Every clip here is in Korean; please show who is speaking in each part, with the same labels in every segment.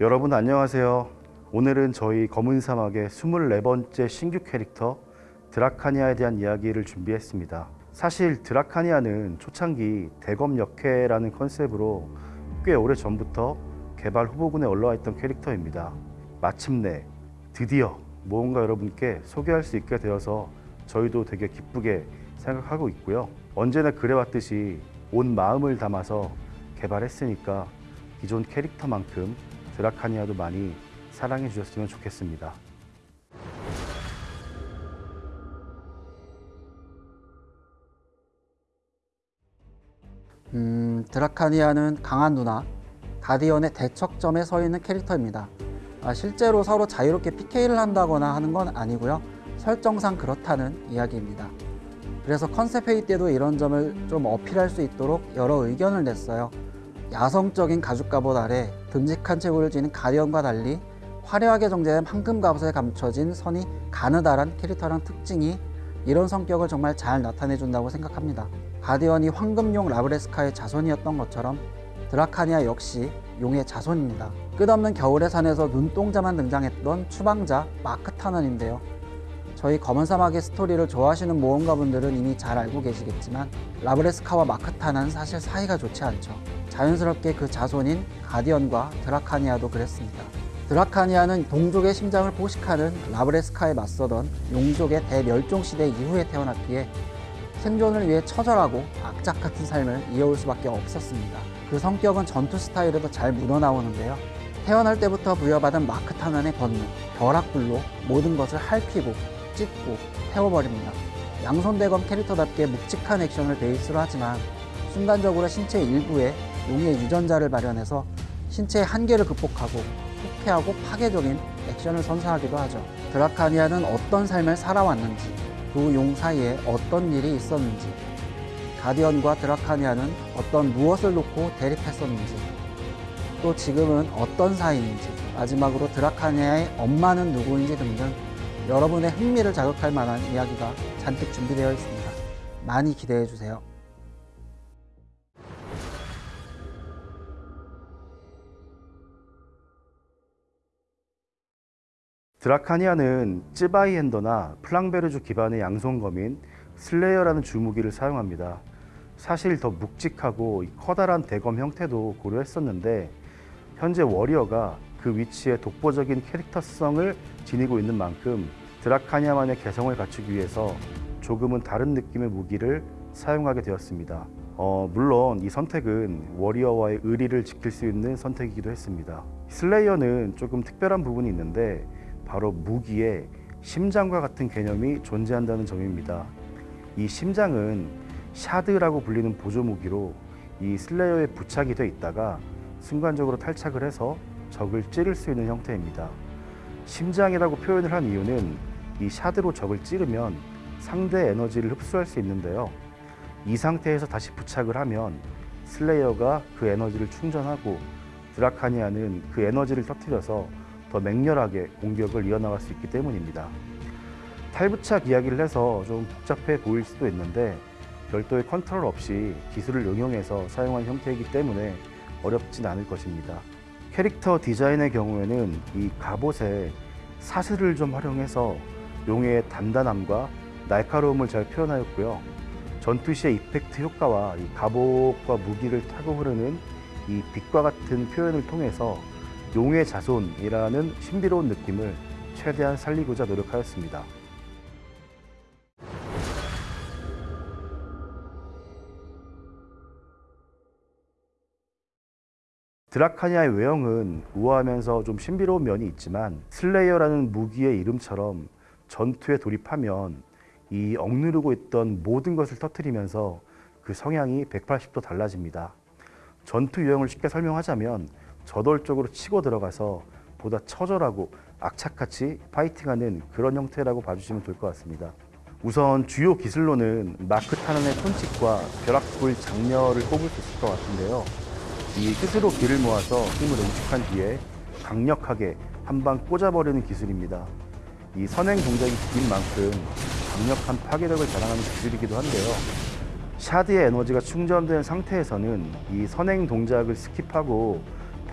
Speaker 1: 여러분 안녕하세요. 오늘은 저희 검은 사막의 24번째 신규 캐릭터 드라카니아에 대한 이야기를 준비했습니다. 사실 드라카니아는 초창기 대검 역해라는 컨셉으로 꽤 오래 전부터 개발 후보군에 올라와 있던 캐릭터입니다. 마침내 드디어 무언가 여러분께 소개할 수 있게 되어서 저희도 되게 기쁘게 생각하고 있고요. 언제나 그래왔듯이 온 마음을 담아서 개발했으니까 기존 캐릭터만큼 드라카니아도 많이 사랑해 주셨으면 좋겠습니다.
Speaker 2: 음, 드라카니아는 강한 누나, 가디언의 대척점에 서 있는 캐릭터입니다. 아, 실제로 서로 자유롭게 PK를 한다거나 하는 건 아니고요. 설정상 그렇다는 이야기입니다. 그래서 컨셉 회의 때도 이런 점을 좀 어필할 수 있도록 여러 의견을 냈어요. 야성적인 가죽 갑옷 아래 듬직한 체구를 지닌 가디언과 달리 화려하게 정제된 황금 갑옷에 감춰진 선이 가느다란 캐릭터랑 특징이 이런 성격을 정말 잘 나타내 준다고 생각합니다. 가디언이 황금용 라브레스카의 자손이었던 것처럼 드라카니아 역시 용의 자손입니다. 끝없는 겨울의 산에서 눈동자만 등장했던 추방자 마크 타넌인데요. 저희 검은 사막의 스토리를 좋아하시는 모험가분들은 이미 잘 알고 계시겠지만 라브레스카와 마크 타넌은 사실 사이가 좋지 않죠. 자연스럽게 그 자손인 가디언과 드라카니아도 그랬습니다. 드라카니아는 동족의 심장을 포식하는 라브레스카에 맞서던 용족의 대멸종 시대 이후에 태어났기에 생존을 위해 처절하고 악착 같은 삶을 이어올 수밖에 없었습니다. 그 성격은 전투 스타일에도 잘 묻어나오는데요. 태어날 때부터 부여받은 마크 타난의 본능, 벼락불로 모든 것을 핥히고 찢고 태워버립니다. 양손대검 캐릭터답게 묵직한 액션을 베이스로 하지만 순간적으로 신체 일부에 용의 유전자를 발현해서 신체의 한계를 극복하고 후쾌하고 파괴적인 액션을 선사하기도 하죠. 드라카니아는 어떤 삶을 살아왔는지, 두 용 사이에 어떤 일이 있었는지, 가디언과 드라카니아는 어떤 무엇을 놓고 대립했었는지, 또 지금은 어떤 사이인지, 마지막으로 드라카니아의 엄마는 누구인지 등등 여러분의 흥미를 자극할 만한 이야기가 잔뜩 준비되어 있습니다. 많이 기대해 주세요.
Speaker 1: 드라카니아는 쯔바이 핸더나 플랑베르주 기반의 양손검인 슬레이어라는 주무기를 사용합니다. 사실 더 묵직하고 커다란 대검 형태도 고려했었는데 현재 워리어가 그 위치에 독보적인 캐릭터성을 지니고 있는 만큼 드라카니아만의 개성을 갖추기 위해서 조금은 다른 느낌의 무기를 사용하게 되었습니다. 어, 물론 이 선택은 워리어와의 의리를 지킬 수 있는 선택이기도 했습니다. 슬레이어는 조금 특별한 부분이 있는데 바로 무기에 심장과 같은 개념이 존재한다는 점입니다. 이 심장은 샤드라고 불리는 보조 무기로 이 슬레이어에 부착이 돼 있다가 순간적으로 탈착을 해서 적을 찌를 수 있는 형태입니다. 심장이라고 표현을 한 이유는 이 샤드로 적을 찌르면 상대 에너지를 흡수할 수 있는데요. 이 상태에서 다시 부착을 하면 슬레이어가 그 에너지를 충전하고 드라카니아는 그 에너지를 터뜨려서 더 맹렬하게 공격을 이어나갈 수 있기 때문입니다. 탈부착 이야기를 해서 좀 복잡해 보일 수도 있는데 별도의 컨트롤 없이 기술을 응용해서 사용한 형태이기 때문에 어렵진 않을 것입니다. 캐릭터 디자인의 경우에는 이 갑옷에 사슬을 좀 활용해서 용의 단단함과 날카로움을 잘 표현하였고요. 전투 시의 이펙트 효과와 이 갑옷과 무기를 타고 흐르는 이 빛과 같은 표현을 통해서 용의 자손이라는 신비로운 느낌을 최대한 살리고자 노력하였습니다. 드라카니아의 외형은 우아하면서 좀 신비로운 면이 있지만 슬레이어라는 무기의 이름처럼 전투에 돌입하면 이 억누르고 있던 모든 것을 터뜨리면서 그 성향이 180도 달라집니다. 전투 유형을 쉽게 설명하자면 저돌적으로 치고 들어가서 보다 처절하고 악착같이 파이팅하는 그런 형태라고 봐주시면 될 것 같습니다. 우선 주요 기술로는 마크 타넌의 손짓과 벼락불 장렬을 꼽을 수 있을 것 같은데요. 이 스스로 기를 모아서 힘을 응축한 뒤에 강력하게 한 방 꽂아버리는 기술입니다. 이 선행 동작이 긴 만큼 강력한 파괴력을 자랑하는 기술이기도 한데요. shard의 에너지가 충전된 상태에서는 이 선행 동작을 skip하고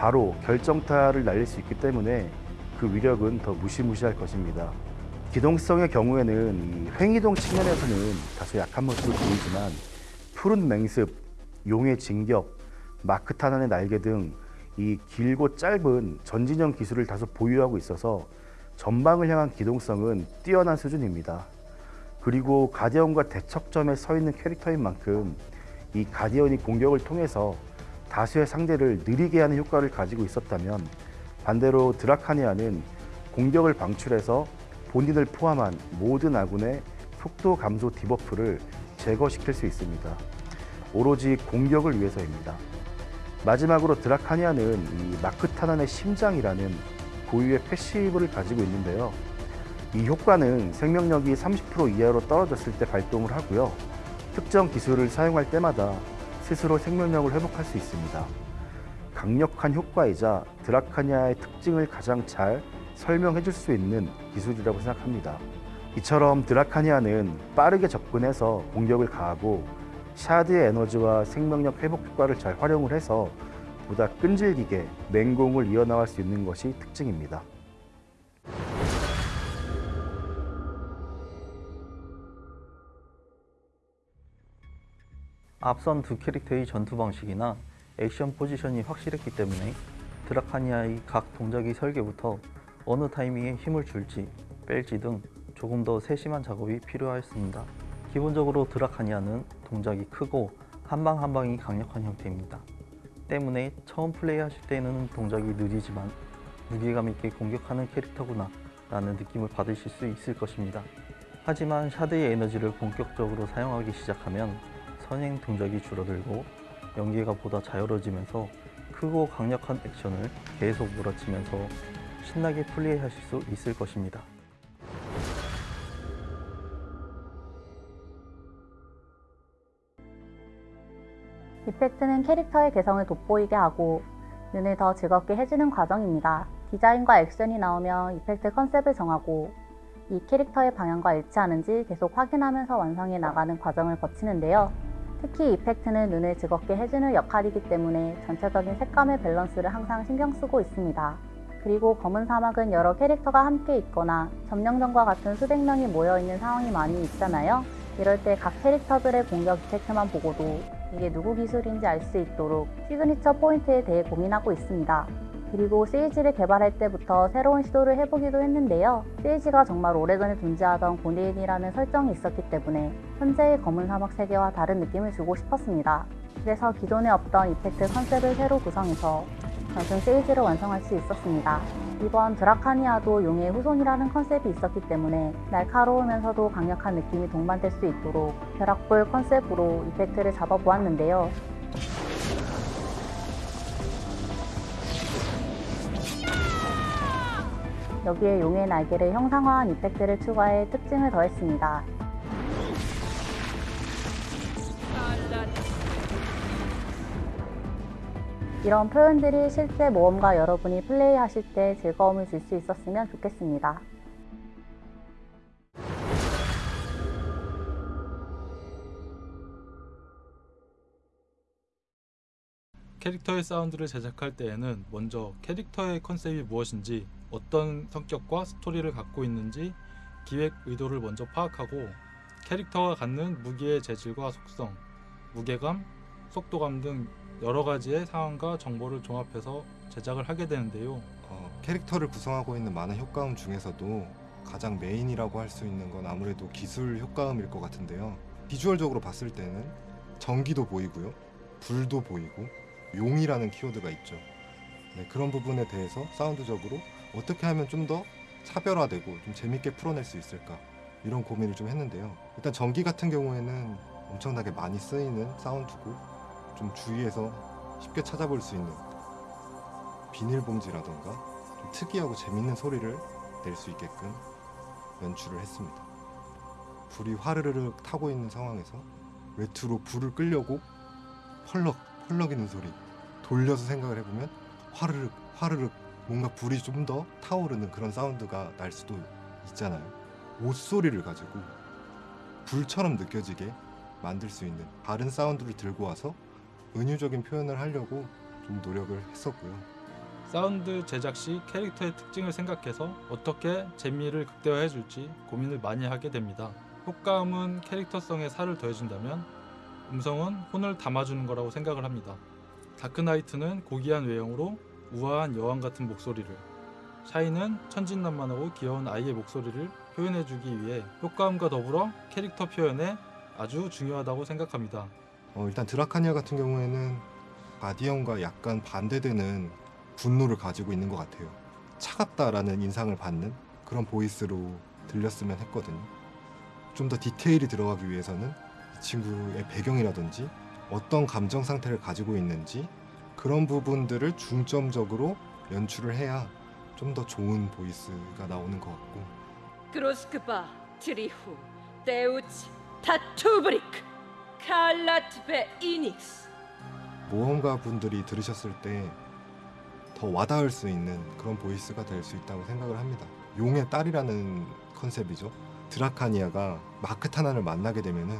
Speaker 1: 바로 결정타를 날릴 수 있기 때문에 그 위력은 더 무시무시할 것입니다. 기동성의 경우에는 이 횡이동 측면에서는 다소 약한 모습을 보이지만 푸른 맹습, 용의 진격, 마크타난의 날개 등 이 길고 짧은 전진형 기술을 다소 보유하고 있어서 전방을 향한 기동성은 뛰어난 수준입니다. 그리고 가디언과 대척점에 서 있는 캐릭터인 만큼 이 가디언이 공격을 통해서 다수의 상대를 느리게 하는 효과를 가지고 있었다면 반대로 드라카니아는 공격을 방출해서 본인을 포함한 모든 아군의 속도 감소 debuff를 제거시킬 수 있습니다. 오로지 공격을 위해서입니다. 마지막으로 드라카니아는 이 마크타난의 심장이라는 고유의 패시브를 가지고 있는데요. 이 효과는 생명력이 30% 이하로 떨어졌을 때 발동을 하고요. 특정 기술을 사용할 때마다 스스로 생명력을 회복할 수 있습니다. 강력한 효과이자 드라카니아의 특징을 가장 잘 설명해 줄 수 있는 기술이라고 생각합니다. 이처럼 드라카니아는 빠르게 접근해서 공격을 가하고 샤드의 에너지와 생명력 회복 효과를 잘 활용을 해서 보다 끈질기게 맹공을 이어나갈 수 있는 것이 특징입니다.
Speaker 3: 앞선 두 캐릭터의 전투 방식이나 액션 포지션이 확실했기 때문에 드라카니아의 각 동작의 설계부터 어느 타이밍에 힘을 줄지 뺄지 등 조금 더 세심한 작업이 필요하였습니다. 기본적으로 드라카니아는 동작이 크고 한방 한 방이 강력한 형태입니다. 때문에 처음 플레이하실 때는 동작이 느리지만 무게감 있게 공격하는 캐릭터구나 라는 느낌을 받으실 수 있을 것입니다. 하지만 샤드의 에너지를 본격적으로 사용하기 시작하면 선행 동작이 줄어들고 연계가 보다 자유로워지면서 크고 강력한 액션을 계속 몰아치면서 신나게 플레이하실 수 있을 것입니다.
Speaker 4: effect는 캐릭터의 개성을 돋보이게 하고 눈을 더 즐겁게 해주는 과정입니다. 디자인과 액션이 나오면 effect 컨셉을 정하고 이 캐릭터의 방향과 일치하는지 계속 확인하면서 완성해 나가는 과정을 거치는데요. 특히 effect는 눈을 즐겁게 해주는 역할이기 때문에 전체적인 색감의 밸런스를 항상 신경 쓰고 있습니다. 그리고 검은 사막은 여러 캐릭터가 함께 있거나 점령전과 같은 수백 명이 모여있는 상황이 많이 있잖아요. 이럴 때 각 캐릭터들의 공격 effect만 보고도 이게 누구 기술인지 알 수 있도록 시그니처 포인트에 대해 고민하고 있습니다. 그리고 세이지를 개발할 때부터 새로운 시도를 해보기도 했는데요. 세이지가 정말 오래전에 존재하던 고대인이라는 설정이 있었기 때문에 현재의 검은 사막 세계와 다른 느낌을 주고 싶었습니다. 그래서 기존에 없던 effect 컨셉을 새로 구성해서 단순 세이지를 완성할 수 있었습니다. 이번 드라카니아도 용의 후손이라는 컨셉이 있었기 때문에 날카로우면서도 강력한 느낌이 동반될 수 있도록 벼락불 컨셉으로 effect를 잡아보았는데요. 여기에 용의 날개를 형상화한 이펙트를 추가해 특징을 더했습니다. 이런 표현들이 실제 모험가 여러분이 플레이하실 때 즐거움을 줄 수 있었으면 좋겠습니다.
Speaker 5: 캐릭터의 사운드를 제작할 때에는 먼저 캐릭터의 컨셉이 무엇인지 어떤 성격과 스토리를 갖고 있는지 기획 의도를 먼저 파악하고 캐릭터가 갖는 무기의 재질과 속성, 무게감, 속도감 등 여러 가지의 상황과 정보를 종합해서 제작을 하게 되는데요.
Speaker 6: 어, 캐릭터를 구성하고 있는 많은 효과음 중에서도 가장 메인이라고 할 수 있는 건 아무래도 기술 효과음일 것 같은데요. 비주얼적으로 봤을 때는 전기도 보이고요, 불도 보이고 용이라는 키워드가 있죠. 네, 그런 부분에 대해서 사운드적으로 어떻게 하면 좀 더 차별화되고 좀 재밌게 풀어낼 수 있을까 이런 고민을 좀 했는데요. 일단 전기 같은 경우에는 엄청나게 많이 쓰이는 사운드고 좀 주위에서 쉽게 찾아볼 수 있는 비닐봉지라던가 좀 특이하고 재밌는 소리를 낼 수 있게끔 연출을 했습니다. 불이 화르르르 타고 있는 상황에서 외투로 불을 끌려고 펄럭 펄럭이는 소리 돌려서 생각을 해보면 화르륵 화르륵 뭔가 불이 좀 더 타오르는 그런 사운드가 날 수도 있잖아요. 옷 소리를 가지고 불처럼 느껴지게 만들 수 있는 다른 사운드를 들고 와서 은유적인 표현을 하려고 좀 노력을 했었고요.
Speaker 5: 사운드 제작 시 캐릭터의 특징을 생각해서 어떻게 재미를 극대화해 줄지 고민을 많이 하게 됩니다. 효과음은 캐릭터성에 살을 더해준다면 음성은 혼을 담아주는 거라고 생각을 합니다. 다크나이트는 고귀한 외형으로 우아한 여왕 같은 목소리를 샤이는 천진난만하고 귀여운 아이의 목소리를 표현해주기 위해 효과음과 더불어 캐릭터 표현에 아주 중요하다고 생각합니다.
Speaker 6: 어, 일단 드라카니아 같은 경우에는 가디언과 약간 반대되는 분노를 가지고 있는 것 같아요. 차갑다라는 인상을 받는 그런 보이스로 들렸으면 했거든요. 좀 더 디테일이 들어가기 위해서는 이 친구의 배경이라든지 어떤 감정 상태를 가지고 있는지 그런 부분들을 중점적으로 연출을 해야 좀 더 좋은 voice가 나오는 것 같고
Speaker 7: 그로스크바, 트리후, 데우치, 타투브리크, 칼라트베 이닉스
Speaker 6: 모험가 분들이 들으셨을 때 더 와닿을 수 있는 그런 voice가 될 수 있다고 생각을 합니다. 용의 딸이라는 컨셉이죠. 드라카니아가 마크타나를 만나게 되면은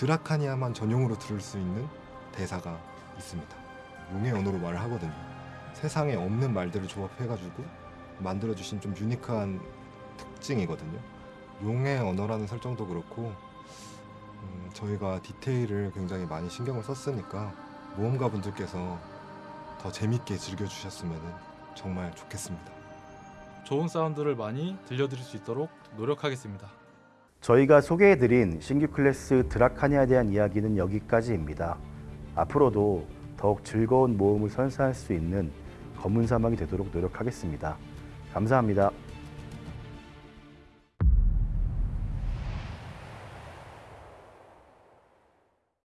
Speaker 6: 드라카니아만 전용으로 들을 수 있는 대사가 있습니다. 용의 언어로 말을 하거든요. 세상에 없는 말들을 조합해가지고 만들어주신 좀 유니크한 특징이거든요. 용의 언어라는 설정도 그렇고 음, 저희가 디테일을 굉장히 많이 신경을 썼으니까 모험가 분들께서 더 재밌게 즐겨주셨으면 정말 좋겠습니다.
Speaker 5: 좋은 사운드를 많이 들려드릴 수 있도록 노력하겠습니다.
Speaker 1: 저희가 소개해드린 신규 클래스 드라카니아에 대한 이야기는 여기까지입니다. 앞으로도 더욱 즐거운 모험을 선사할 수 있는 검은 사막이 되도록 노력하겠습니다. 감사합니다.